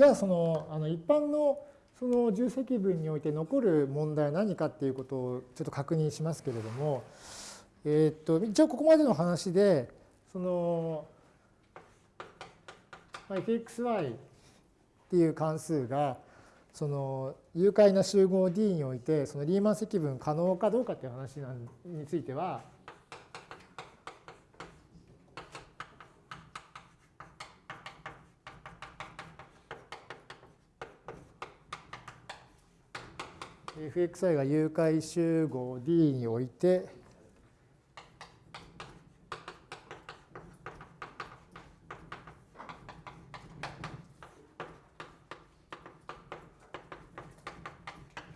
じゃあそのあの一般のその重積分において残る問題は何かっていうことをちょっと確認しますけれども、えっと一応ここまでの話でその fxy っていう関数がその誘拐な集合 D においてそのリーマン積分可能かどうかっていう話については「fxi が誘拐集合 D において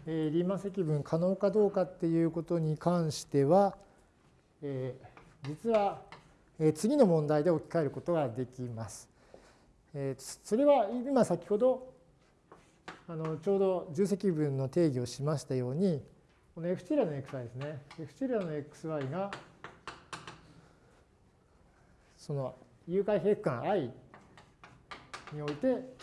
えリーマン積分可能かどうかっていうことに関しては、え実は、え次の問題で置き換えることができます。えそれは今先ほどあのちょうど重積分の定義をしましたようにこの f チラの xy ですね。f チラの xy がその誘拐平区間 i において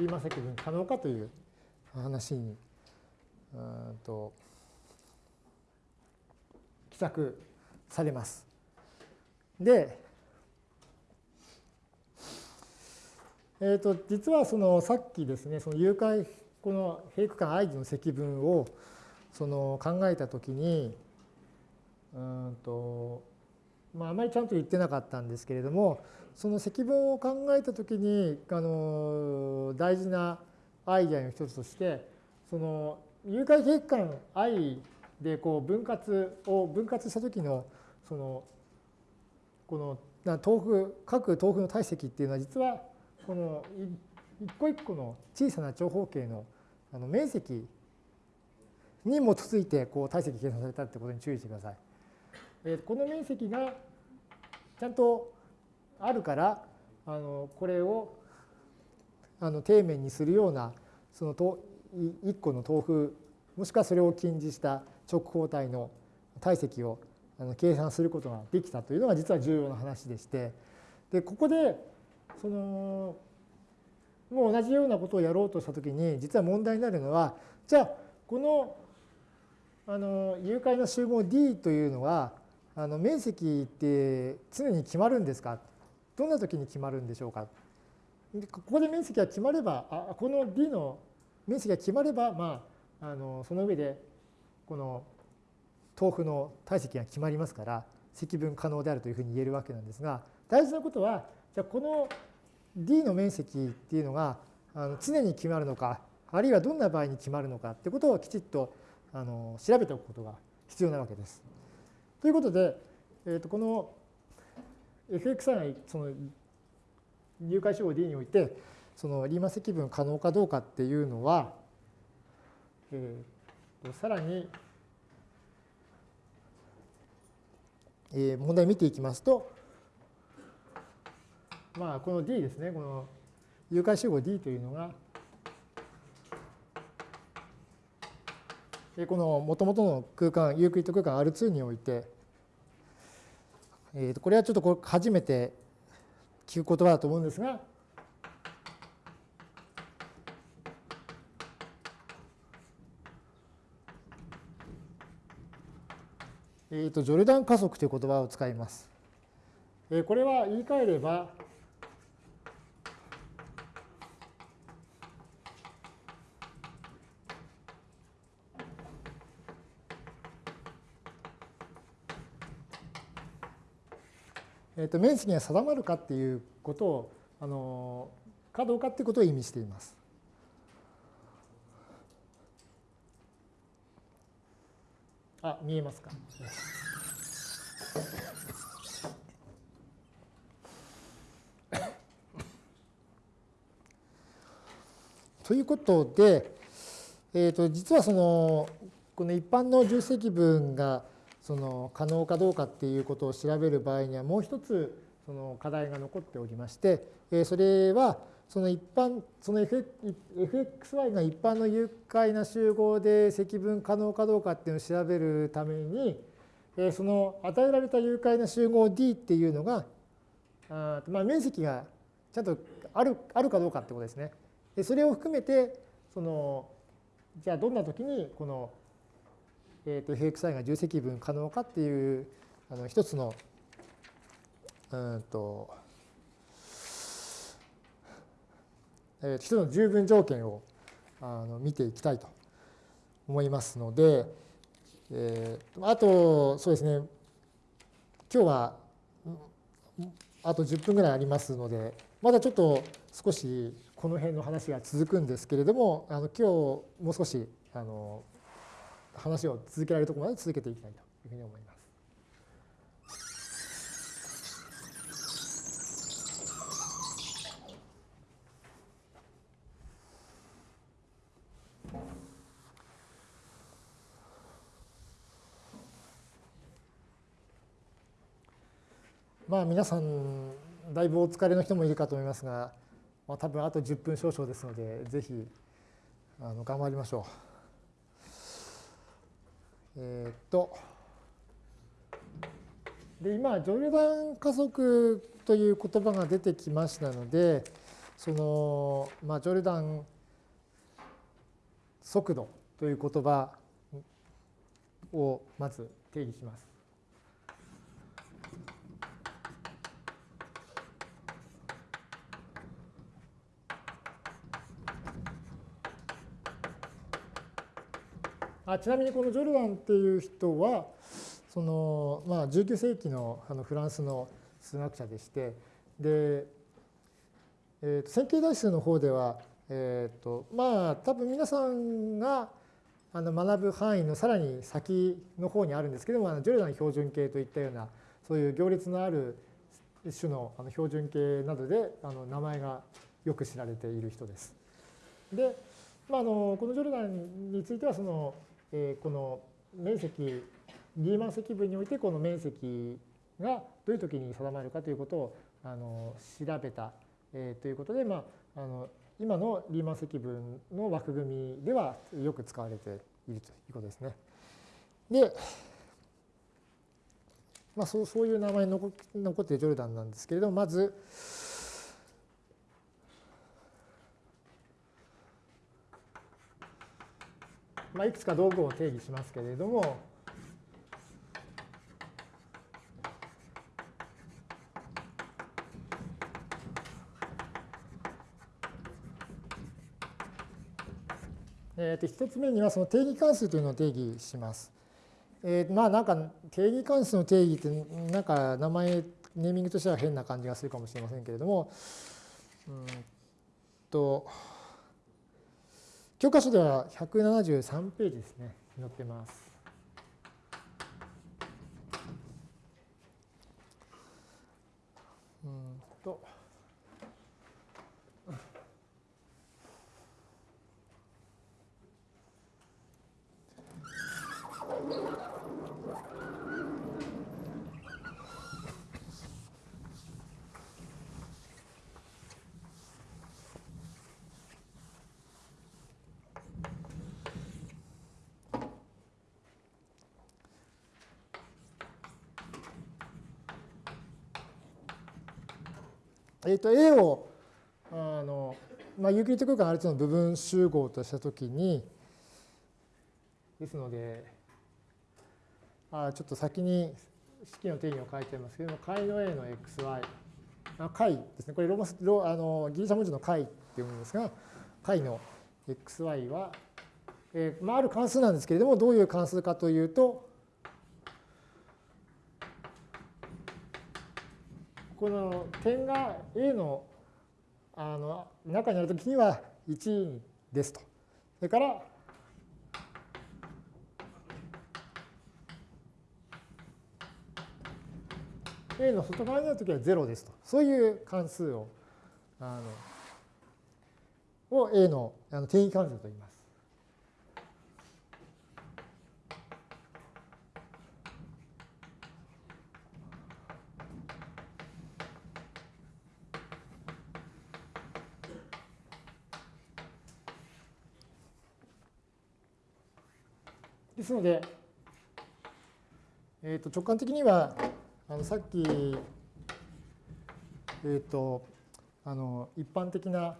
リーマン積分可能かという話にうんと記載されます。で、えー、と実はそのさっきですねその誘拐この平区間 i の積分をその考えたときにうんとまあ、あまりちゃんと言ってなかったんですけれどもその積分を考えたときにあの大事なアイデアの一つとしてその誘拐結間 i でこう分割を分割した時のそのこの豆腐各豆腐の体積っていうのは実はこの一個一個の小さな長方形のあの面積に基づいてこう体積計算されたってことに注意してください。えこの面積がちゃんとあるからあのこれをあの底面にするようなその1個の豆腐もしくはそれを近似した直方体の体積を計算することができたというのが実は重要な話でしてでここでそのもう同じようなことをやろうとしたときに実は問題になるのはじゃあこのあの誘拐の集合 D というのはあの面積って常に決まるんですか？どんな時に決まるんでしょうか？ここで面積が決まればあこの D の面積が決まれば、まあ、あのその上でこの豆腐の体積が決まりますから積分可能であるというふうに言えるわけなんですが大事なことはじゃあこの D の面積っていうのがあの常に決まるのかあるいはどんな場合に決まるのかってことをきちっとあの調べておくことが必要なわけです。ということで、えー、とこの fxi その入会集合 D においてそのリーマン積分可能かどうかっていうのは、えー、さらに、えー、問題見ていきますと、まあ、この D ですね、この誘拐集合 D というのが、このもともとの空間、ユークリッド空間 R2 において、えー、とこれはちょっと初めて聞く言葉だと思うんですが、えー、とジョルダン加速という言葉を使います。えー、これは言い換えれば、えー、と面積が定まるかっていうことをあのかどうかっていうことを意味しています。あ、見えますか？(laughs) ということで、えー、と実はそのこの一般の重積分がその可能かどうかっていうことを調べる場合にはもう一つその課題が残っておりましてそれはその一般その fxy が一般の有解な集合で積分可能かどうかっていうのを調べるためにその与えられた有解な集合 D っていうのがあまあ面積がちゃんとあるあるかどうかってことですね。でそれを含めてそのじゃあどんな時にこのえー、と fxi が重積分可能かっていうあの一つのうんと、えー、一つの十分条件をあの見ていきたいと思いますので、えー、あとそうですね今日はあと10分ぐらいありますのでまだちょっと少しこの辺の話が続くんですけれどもあの今日もう少しあの話を続けられるところまで続けていきたいというふうに思います。まあ皆さんだいぶお疲れの人もいるかと思いますが、まあ、多分あと10分少々ですのでぜひあの頑張りましょう。えー、っと、で今、ジョルダン加速という言葉が出てきましたので、その、まあ、ジョルダン速度という言葉をまず定義します。あちなみにこのジョルダンっていう人はその、まあ、19世紀のあのフランスの数学者でしてで、えー、と線形代数の方では、えーとまあ、多分皆さんがあの学ぶ範囲のさらに先の方にあるんですけどもあのジョルダン標準形といったようなそういう行列のある種のあの標準形などであの名前がよく知られている人です。で、まあ、あのこのジョルダンについてはそのえこの面積リーマン積分においてこの面積がどういう時に定まるかということをあの調べた、えということで、まあ、あの今のリーマン積分の枠組みではよく使われているということですね。で、まあ、そうそういう名前に残っているジョルダンなんですけれどもまずまあ、いくつか道具を定義しますけれども、えー、と1つ目にはその定義関数というのを定義します。えー、まあなんか定義関数の定義ってなんか名前ネーミングとしては変な感じがするかもしれませんけれどもうんと教科書では173ページですね、載ってます。うんと。えっ、ー、と A をあの、まあ、ユークリッド空間 R2 の部分集合としたときにですのであちょっと先に式の定義を書いてますけども解の A の xy あ解ですね。これローマスロあのギリシャ文字の解って読むんですが解の xy は、えーまあ、ある関数なんですけれどもどういう関数かというとこの点が A のあの中にあるときには1ですと。それから A の外側にあるときは0ですと。そういう関数をあのを A のあの定義関数と言います。ですので、えー、と直感的にはあのさっき、えー、とあの一般的な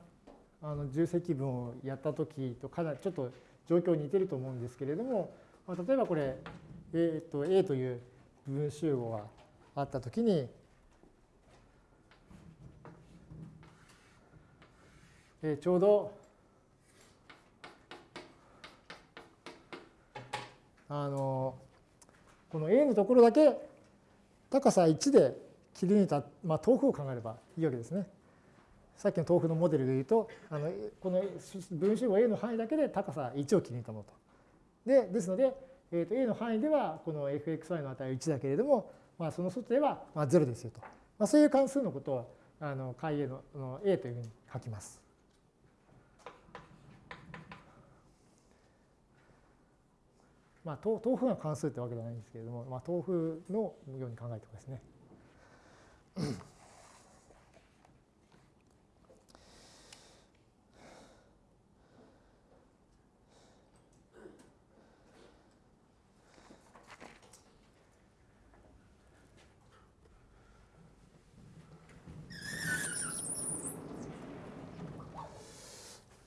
あの重積分をやった時とかなりちょっと状況に似てると思うんですけれどもまあ、例えばこれ、えー、と A という部分集合があったときに、えー、ちょうどあのこの A のところだけ高さ1で切り抜いた、まあ、豆腐を考えればいいわけですね。さっきの豆腐のモデルでいうとあのこの分集合 A の範囲だけで高さ1を切り抜いたものと。でですので、えー、と A の範囲ではこの fxy の値は1だけれども、まあ、その外ではまあ0ですよと。まあ、そういう関数のことをあの解 A の A というふうに書きます。まあ、豆腐が関数ってわけではないんですけれども、まあ、豆腐のように考えてくださいね。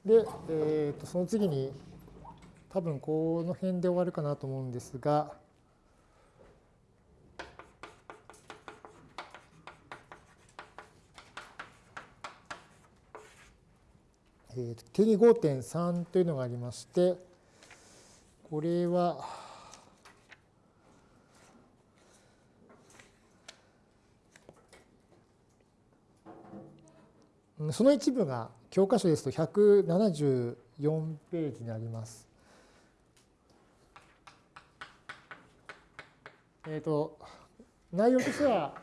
で、えー、とその次に多分この辺で終わるかなと思うんですが、えー、定義5.3というのがありまして、これは、その一部が教科書ですと174ページになります。えっ、ー、と、内容としては、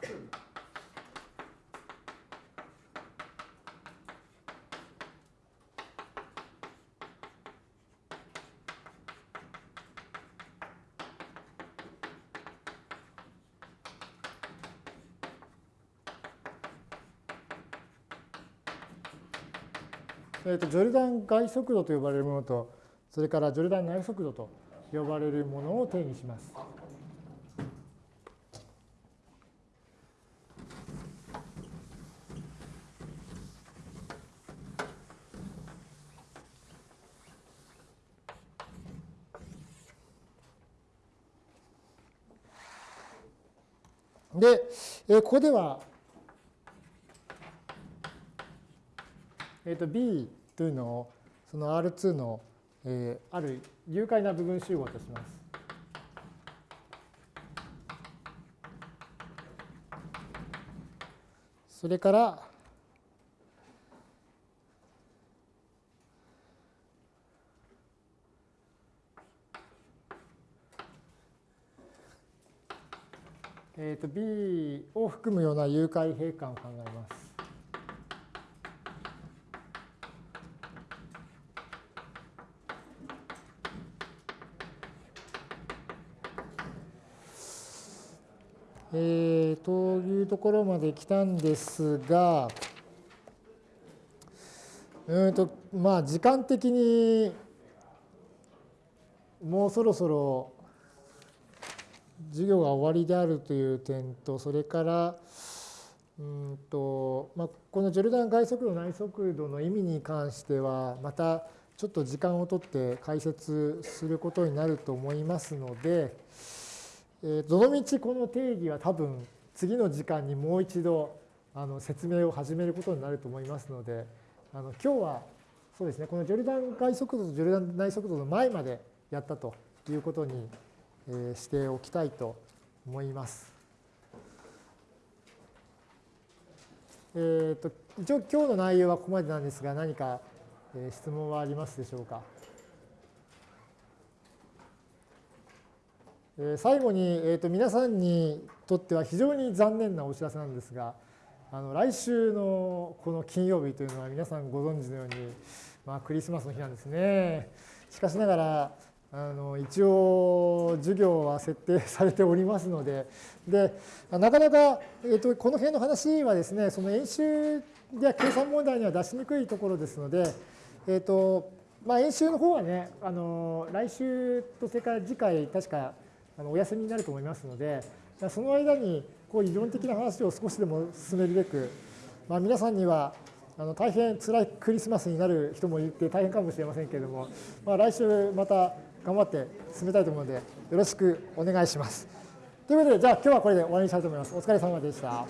えーと、ジョルダン外速度と呼ばれるものと、それからジョルダン内速度と呼ばれるものを定義します。で、えー、ここでは、えー、と B というのをその R2 の、えー、ある有害な部分集合とします。それから、えー、と B を含むような有解閉環を考えます。えー、というところまで来たんですが、うんとまあ時間的にもうそろそろ授業が終わりであるという点と、それから、うんとまあ、このジョルダン外速度内速度の意味に関しては、またちょっと時間をとって解説することになると思いますので、え、どのみちこの定義は多分次の時間にもう一度あの説明を始めることになると思いますので、あの今日はそうですね、このジョルダン外速度とジョルダン内速度の前までやったということにしておきたいと思います。えーと、一応今日の内容はここまでなんですが何か質問はありますでしょうか？最後に、えー、と皆さんにとっては非常に残念なお知らせなんですがあの来週のこの金曜日というのは皆さんご存知のように、まあ、クリスマスの日なんですね。しかしながらあの一応授業は設定されておりますのででなかなか、えー、とこの辺の話はですねその演習や計算問題には出しにくいところですので、えーとまあ、演習の方はねあの来週とそれから次回確かあのお休みになると思いますのでその間にこう理論的な話を少しでも進めるべく、まあ、皆さんにはあの大変辛いクリスマスになる人もいて大変かもしれませんけれども、まあ、来週また頑張って進めたいと思うので、よろしくお願いします。ということで、じゃあ今日はこれで終わりにしたいと思います。お疲れ様でした。